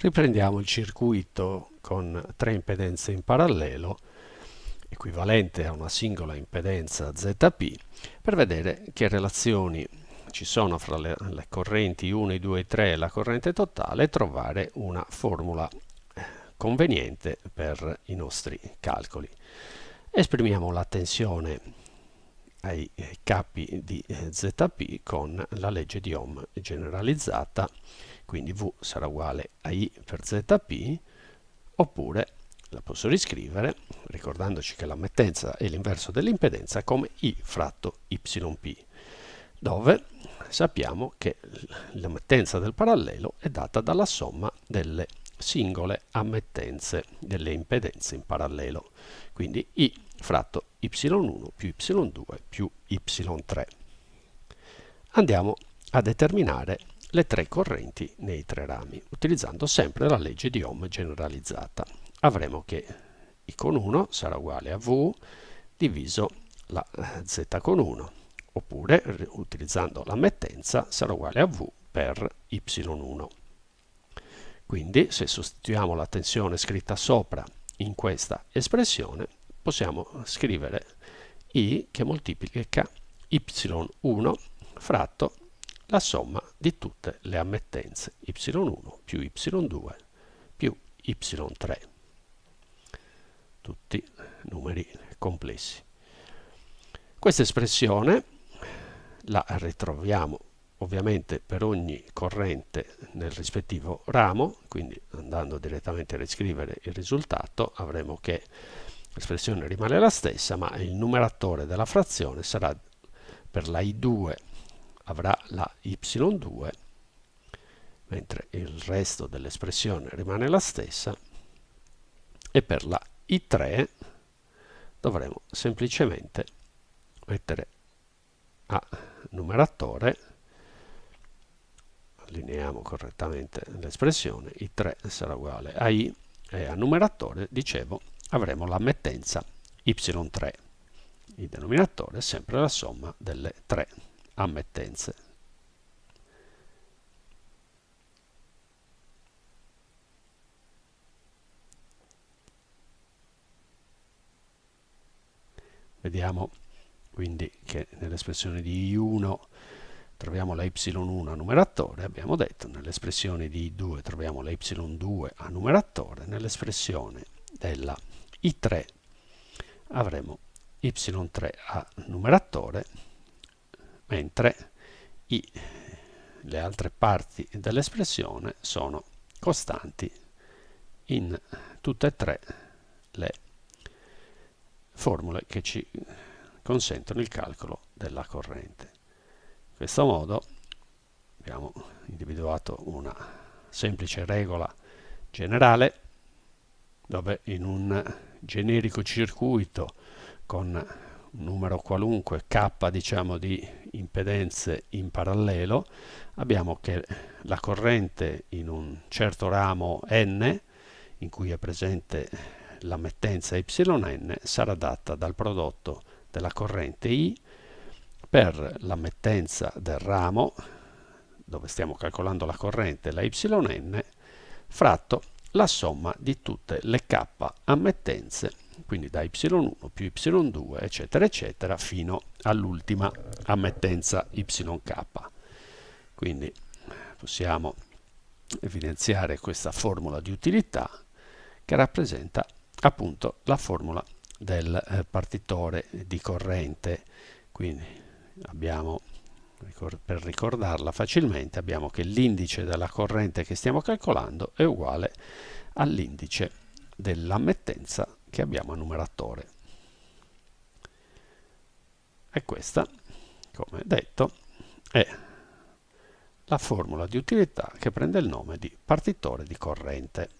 Riprendiamo il circuito con tre impedenze in parallelo, equivalente a una singola impedenza ZP, per vedere che relazioni ci sono fra le, le correnti 1, 2 e 3 e la corrente totale e trovare una formula eh, conveniente per i nostri calcoli. Esprimiamo la tensione ai capi di eh, ZP con la legge di Ohm generalizzata. Quindi V sarà uguale a I per ZP, oppure la posso riscrivere, ricordandoci che l'ammettenza è l'inverso dell'impedenza, come I fratto YP, dove sappiamo che l'ammettenza del parallelo è data dalla somma delle singole ammettenze delle impedenze in parallelo, quindi I fratto Y1 più Y2 più Y3. Andiamo a determinare le tre correnti nei tre rami, utilizzando sempre la legge di Ohm generalizzata. Avremo che I con 1 sarà uguale a V diviso la Z con 1, oppure utilizzando l'ammettenza sarà uguale a V per Y1. Quindi se sostituiamo la tensione scritta sopra in questa espressione, possiamo scrivere I che moltiplica Y1 fratto la somma di tutte le ammettenze y1 più y2 più y3 tutti numeri complessi. Questa espressione la ritroviamo ovviamente per ogni corrente nel rispettivo ramo quindi andando direttamente a riscrivere il risultato avremo che l'espressione rimane la stessa ma il numeratore della frazione sarà per la I2 avrà la y2 mentre il resto dell'espressione rimane la stessa e per la i3 dovremo semplicemente mettere a numeratore allineiamo correttamente l'espressione i3 sarà uguale a i e a numeratore dicevo avremo l'ammettenza y3 il denominatore è sempre la somma delle tre ammettenze. Vediamo quindi che nell'espressione di I1 troviamo la Y1 a numeratore, abbiamo detto, nell'espressione di I2 troviamo la Y2 a numeratore, nell'espressione della I3 avremo Y3 a numeratore mentre i, le altre parti dell'espressione sono costanti in tutte e tre le formule che ci consentono il calcolo della corrente. Questo modo abbiamo individuato una semplice regola generale dove in un generico circuito con un numero qualunque k diciamo di impedenze in parallelo abbiamo che la corrente in un certo ramo n in cui è presente l'ammettenza yn sarà data dal prodotto della corrente i per l'ammettenza del ramo dove stiamo calcolando la corrente la yn fratto la somma di tutte le k ammettenze quindi da y1 più y2 eccetera eccetera fino all'ultima ammettenza yk quindi possiamo evidenziare questa formula di utilità che rappresenta appunto la formula del eh, partitore di corrente. Quindi abbiamo per ricordarla facilmente abbiamo che l'indice della corrente che stiamo calcolando è uguale all'indice dell'ammettenza che abbiamo a numeratore. E questa, come detto, è la formula di utilità che prende il nome di partitore di corrente.